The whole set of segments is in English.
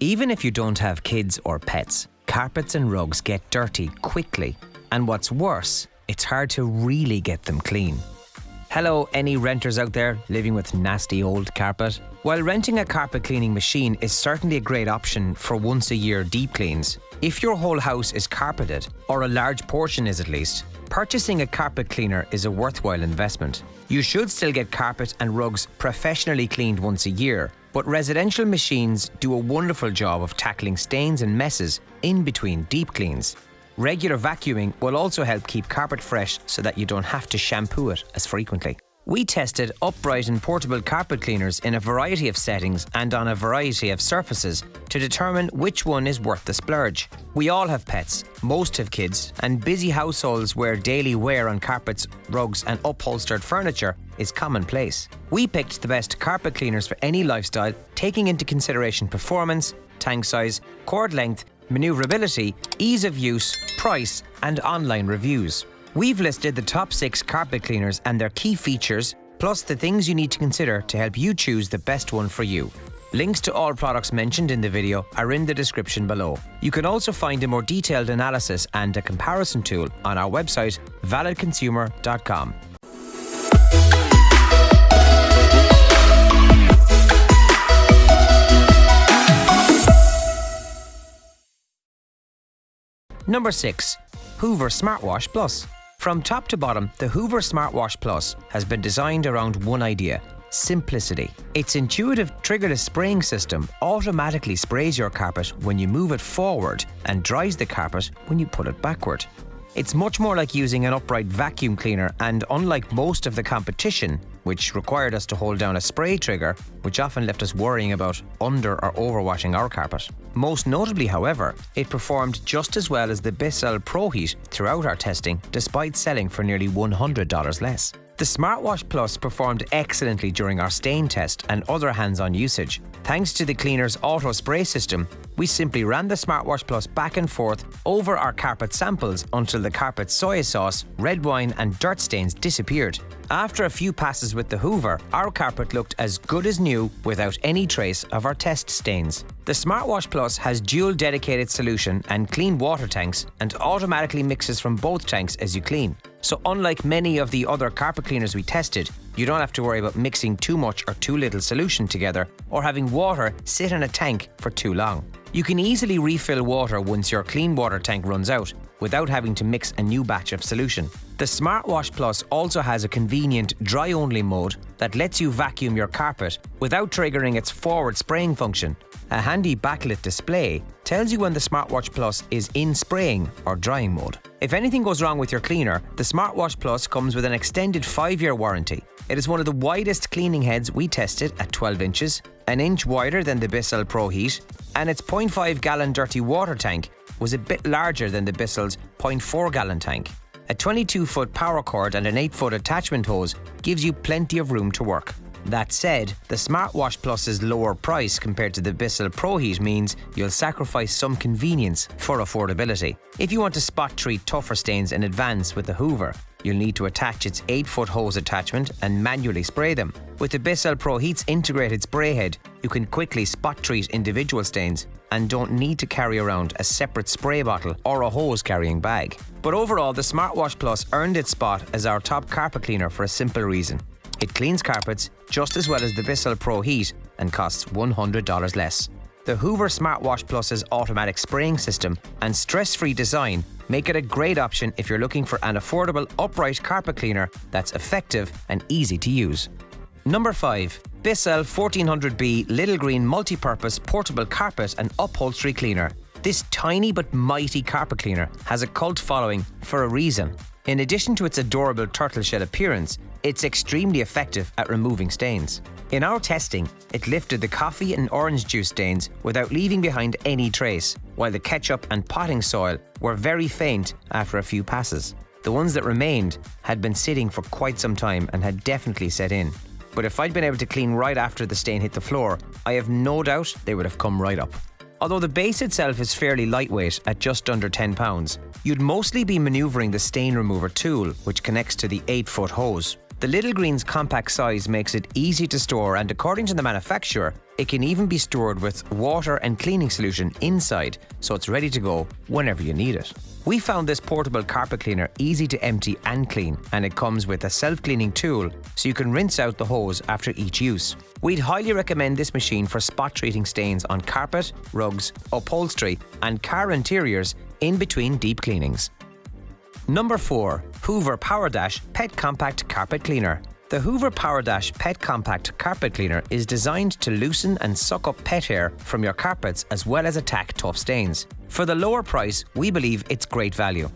Even if you don't have kids or pets, carpets and rugs get dirty quickly. And what's worse, it's hard to really get them clean. Hello, any renters out there living with nasty old carpet? While renting a carpet cleaning machine is certainly a great option for once a year deep cleans, if your whole house is carpeted, or a large portion is at least, purchasing a carpet cleaner is a worthwhile investment. You should still get carpet and rugs professionally cleaned once a year, but residential machines do a wonderful job of tackling stains and messes in between deep cleans. Regular vacuuming will also help keep carpet fresh so that you don't have to shampoo it as frequently. We tested upright and portable carpet cleaners in a variety of settings and on a variety of surfaces to determine which one is worth the splurge. We all have pets, most have kids, and busy households where daily wear on carpets, rugs, and upholstered furniture is commonplace. We picked the best carpet cleaners for any lifestyle, taking into consideration performance, tank size, cord length, maneuverability, ease of use, price, and online reviews. We've listed the top six carpet cleaners and their key features, plus the things you need to consider to help you choose the best one for you. Links to all products mentioned in the video are in the description below. You can also find a more detailed analysis and a comparison tool on our website, validconsumer.com. Number 6. Hoover Smartwash Plus. From top to bottom, the Hoover Smartwash Plus has been designed around one idea simplicity. Its intuitive triggerless spraying system automatically sprays your carpet when you move it forward and dries the carpet when you put it backward. It's much more like using an upright vacuum cleaner, and unlike most of the competition, which required us to hold down a spray trigger, which often left us worrying about under or overwashing our carpet. Most notably, however, it performed just as well as the Bissell ProHeat throughout our testing, despite selling for nearly $100 less. The Smartwash Plus performed excellently during our stain test and other hands-on usage. Thanks to the cleaner's auto spray system, we simply ran the Smartwash Plus back and forth over our carpet samples until the carpet soy sauce, red wine and dirt stains disappeared. After a few passes with the Hoover, our carpet looked as good as new without any trace of our test stains. The Smartwash Plus has dual dedicated solution and clean water tanks and automatically mixes from both tanks as you clean. So unlike many of the other carpet cleaners we tested, you don't have to worry about mixing too much or too little solution together or having water sit in a tank for too long. You can easily refill water once your clean water tank runs out without having to mix a new batch of solution. The Smartwash Plus also has a convenient dry-only mode that lets you vacuum your carpet without triggering its forward spraying function. A handy backlit display tells you when the Smartwash Plus is in spraying or drying mode. If anything goes wrong with your cleaner, the Smartwash Plus comes with an extended 5-year warranty. It is one of the widest cleaning heads we tested at 12 inches, an inch wider than the Bissell ProHeat, and its 0.5 gallon dirty water tank was a bit larger than the Bissell's 0.4 gallon tank. A 22 foot power cord and an 8 foot attachment hose gives you plenty of room to work. That said, the Smartwash Plus's lower price compared to the Bissell ProHeat means you'll sacrifice some convenience for affordability. If you want to spot treat tougher stains in advance with the Hoover, you'll need to attach its 8-foot hose attachment and manually spray them. With the Bissell ProHeat's integrated spray head, you can quickly spot treat individual stains and don't need to carry around a separate spray bottle or a hose carrying bag. But overall, the Smartwash Plus earned its spot as our top carpet cleaner for a simple reason. It cleans carpets just as well as the Bissell ProHeat and costs $100 less. The Hoover Smartwash Plus's automatic spraying system and stress-free design make it a great option if you're looking for an affordable upright carpet cleaner that's effective and easy to use. Number 5. Bissell 1400B Little Green Multi-Purpose Portable Carpet and Upholstery Cleaner. This tiny but mighty carpet cleaner has a cult following for a reason. In addition to its adorable turtle shell appearance, it's extremely effective at removing stains. In our testing, it lifted the coffee and orange juice stains without leaving behind any trace, while the ketchup and potting soil were very faint after a few passes. The ones that remained had been sitting for quite some time and had definitely set in. But if I'd been able to clean right after the stain hit the floor, I have no doubt they would have come right up. Although the base itself is fairly lightweight at just under 10 pounds, you'd mostly be manoeuvring the stain remover tool, which connects to the 8 foot hose. The Little Green's compact size makes it easy to store, and according to the manufacturer, it can even be stored with water and cleaning solution inside, so it's ready to go whenever you need it. We found this portable carpet cleaner easy to empty and clean, and it comes with a self cleaning tool so you can rinse out the hose after each use. We'd highly recommend this machine for spot treating stains on carpet, rugs, upholstery, and car interiors in between deep cleanings. Number 4. Hoover Power Dash Pet Compact Carpet Cleaner. The Hoover Power Dash Pet Compact Carpet Cleaner is designed to loosen and suck up pet hair from your carpets as well as attack tough stains. For the lower price, we believe it's great value.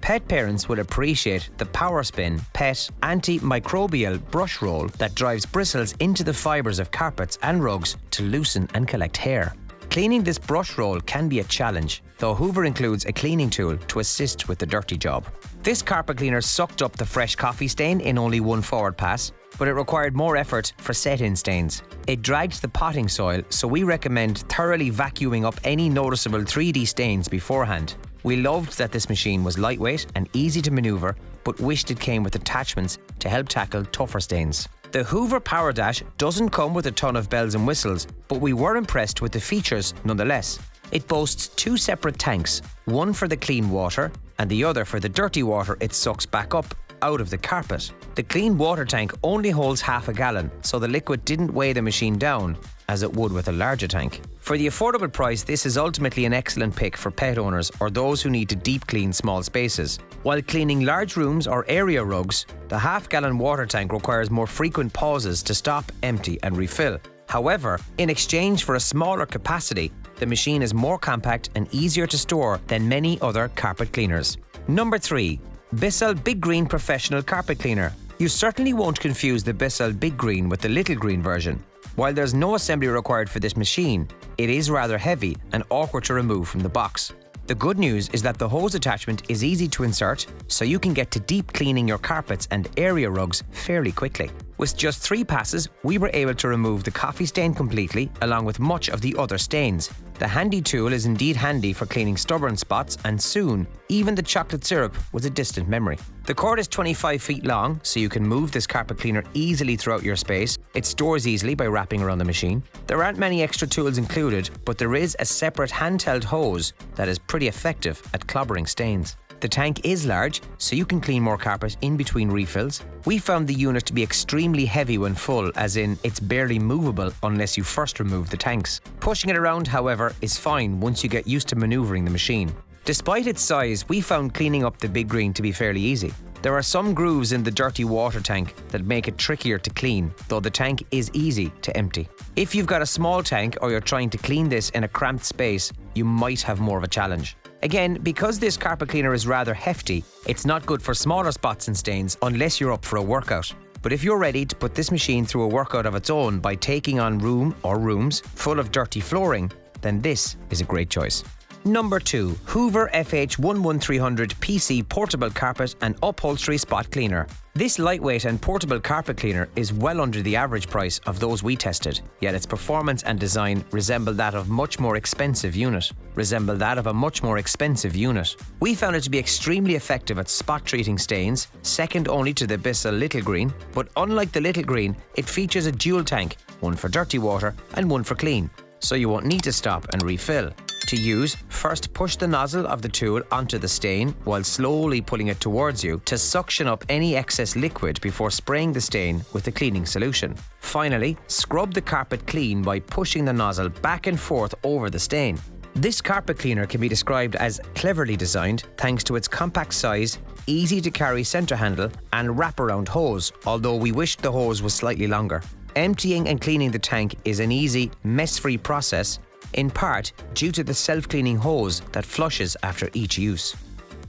Pet parents will appreciate the Power Spin Pet Antimicrobial Brush Roll that drives bristles into the fibres of carpets and rugs to loosen and collect hair. Cleaning this brush roll can be a challenge, though Hoover includes a cleaning tool to assist with the dirty job. This carpet cleaner sucked up the fresh coffee stain in only one forward pass, but it required more effort for set-in stains. It dragged the potting soil, so we recommend thoroughly vacuuming up any noticeable 3D stains beforehand. We loved that this machine was lightweight and easy to manoeuvre, but wished it came with attachments to help tackle tougher stains. The Hoover Power Dash doesn't come with a ton of bells and whistles, but we were impressed with the features nonetheless. It boasts two separate tanks, one for the clean water and the other for the dirty water it sucks back up out of the carpet. The clean water tank only holds half a gallon, so the liquid didn't weigh the machine down as it would with a larger tank. For the affordable price, this is ultimately an excellent pick for pet owners or those who need to deep clean small spaces. While cleaning large rooms or area rugs, the half gallon water tank requires more frequent pauses to stop, empty, and refill. However, in exchange for a smaller capacity, the machine is more compact and easier to store than many other carpet cleaners. Number 3. Bissell Big Green Professional Carpet Cleaner. You certainly won't confuse the Bissell Big Green with the Little Green version. While there's no assembly required for this machine, it is rather heavy and awkward to remove from the box. The good news is that the hose attachment is easy to insert, so you can get to deep cleaning your carpets and area rugs fairly quickly. With just three passes, we were able to remove the coffee stain completely, along with much of the other stains. The handy tool is indeed handy for cleaning stubborn spots, and soon, even the chocolate syrup was a distant memory. The cord is 25 feet long, so you can move this carpet cleaner easily throughout your space. It stores easily by wrapping around the machine. There aren't many extra tools included, but there is a separate handheld hose that is pretty effective at clobbering stains. The tank is large, so you can clean more carpet in between refills. We found the unit to be extremely heavy when full, as in it's barely movable unless you first remove the tanks. Pushing it around, however, is fine once you get used to manoeuvring the machine. Despite its size, we found cleaning up the Big Green to be fairly easy. There are some grooves in the dirty water tank that make it trickier to clean, though the tank is easy to empty. If you've got a small tank or you're trying to clean this in a cramped space, you might have more of a challenge. Again, because this carpet cleaner is rather hefty, it's not good for smaller spots and stains unless you're up for a workout. But if you're ready to put this machine through a workout of its own by taking on room or rooms full of dirty flooring, then this is a great choice. Number 2. Hoover FH11300 PC Portable Carpet and Upholstery Spot Cleaner. This lightweight and portable carpet cleaner is well under the average price of those we tested, yet its performance and design resemble that of much more expensive unit. Resemble that of a much more expensive unit. We found it to be extremely effective at spot treating stains, second only to the Bissell Little Green, but unlike the Little Green, it features a dual tank, one for dirty water and one for clean, so you won't need to stop and refill. To use, first push the nozzle of the tool onto the stain while slowly pulling it towards you to suction up any excess liquid before spraying the stain with a cleaning solution. Finally, scrub the carpet clean by pushing the nozzle back and forth over the stain. This carpet cleaner can be described as cleverly designed thanks to its compact size, easy to carry centre handle, and wraparound hose, although we wished the hose was slightly longer. Emptying and cleaning the tank is an easy, mess free process in part due to the self-cleaning hose that flushes after each use.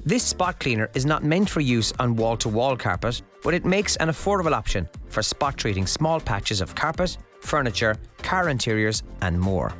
This spot cleaner is not meant for use on wall-to-wall -wall carpet, but it makes an affordable option for spot treating small patches of carpet, furniture, car interiors and more.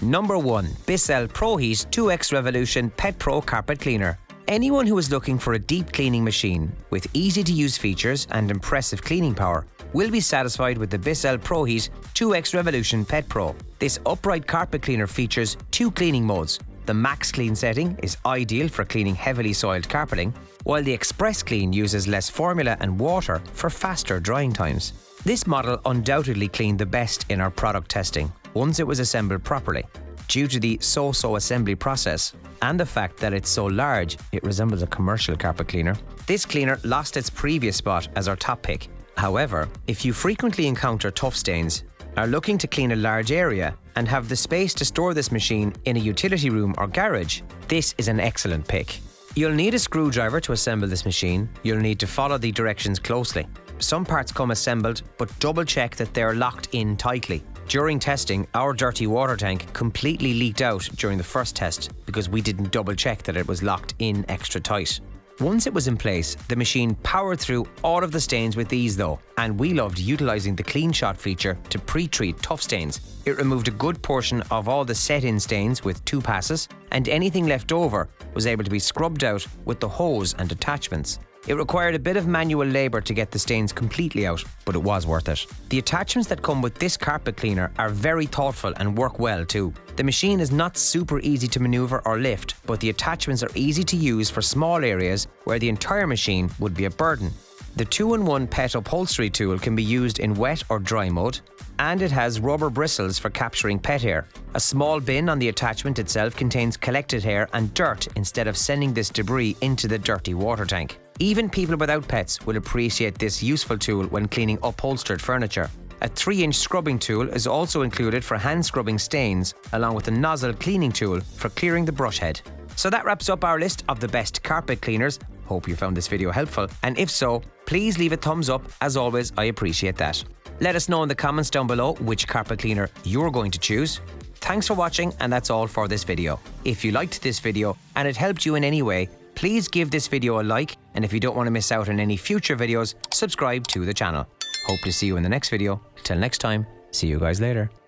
Number 1. Bissell ProHeat 2X Revolution Pet Pro Carpet Cleaner. Anyone who is looking for a deep cleaning machine with easy to use features and impressive cleaning power will be satisfied with the Bissell ProHeat 2X Revolution Pet Pro. This upright carpet cleaner features two cleaning modes, The Max Clean setting is ideal for cleaning heavily soiled carpeting, while the Express Clean uses less formula and water for faster drying times. This model undoubtedly cleaned the best in our product testing, once it was assembled properly. Due to the so-so assembly process and the fact that it's so large, it resembles a commercial carpet cleaner. This cleaner lost its previous spot as our top pick. However, if you frequently encounter tough stains, are looking to clean a large area and have the space to store this machine in a utility room or garage, this is an excellent pick. You'll need a screwdriver to assemble this machine. You'll need to follow the directions closely. Some parts come assembled, but double check that they're locked in tightly. During testing, our dirty water tank completely leaked out during the first test because we didn't double check that it was locked in extra tight. Once it was in place, the machine powered through all of the stains with ease though, and we loved utilising the Clean Shot feature to pre-treat tough stains. It removed a good portion of all the set-in stains with two passes, and anything left over was able to be scrubbed out with the hose and attachments. It required a bit of manual labour to get the stains completely out, but it was worth it. The attachments that come with this carpet cleaner are very thoughtful and work well too. The machine is not super easy to manoeuvre or lift, but the attachments are easy to use for small areas where the entire machine would be a burden. The 2-in-1 pet upholstery tool can be used in wet or dry mode, and it has rubber bristles for capturing pet hair. A small bin on the attachment itself contains collected hair and dirt instead of sending this debris into the dirty water tank. Even people without pets will appreciate this useful tool when cleaning upholstered furniture. A 3-inch scrubbing tool is also included for hand scrubbing stains, along with a nozzle cleaning tool for clearing the brush head. So that wraps up our list of the best carpet cleaners. Hope you found this video helpful, and if so, please leave a thumbs up. As always, I appreciate that. Let us know in the comments down below which carpet cleaner you're going to choose. Thanks for watching, and that's all for this video. If you liked this video and it helped you in any way, Please give this video a like, and if you don't want to miss out on any future videos, subscribe to the channel. Hope to see you in the next video. Till next time, see you guys later.